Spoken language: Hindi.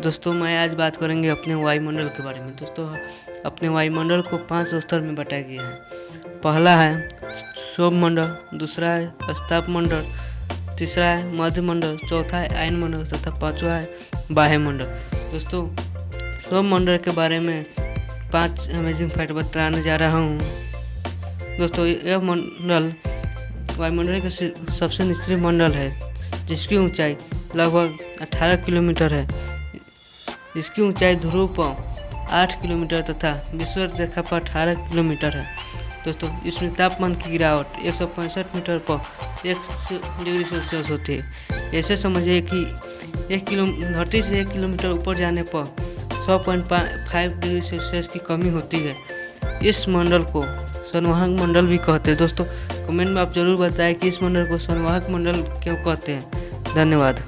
दोस्तों, मैं आज बात करेंगे अपने वायुमंडल के बारे में। दोस्तों, अपने वायुमंडल को पाँच स्तर में बांटा गया है। पहला है शोभ मंडल दूसरा है स्ताप मंडल तीसरा है मध्य मंडल चौथा है आयन मंडल तथा पांचवा है बाह्य मंडल दोस्तों शोभ मंडल के बारे में पाँच अमेजिंग फैक्ट बताने जा रहा हूँ। दोस्तों, यह मंडल वायुमंडल का सबसे निचली मंडल है, जिसकी ऊंचाई लगभग 18 किलोमीटर है। इसकी ऊंचाई ध्रुव पर आठ किलोमीटर तथा विश्व रेखा पर अठारह किलोमीटर है। दोस्तों, इसमें तापमान की गिरावट एक सौ पैंसठ मीटर पर एक डिग्री सेल्सियस होती है। ऐसे समझिए कि एक किलो, धरती से एक किलोमीटर ऊपर जाने पर सौ पॉइंट फाइव डिग्री सेल्सियस की कमी होती है। इस मंडल को संवाहक मंडल भी कहते हैं। दोस्तों, कमेंट में आप ज़रूर बताएँ कि इस मंडल को संवाहक मंडल क्यों कहते हैं। धन्यवाद।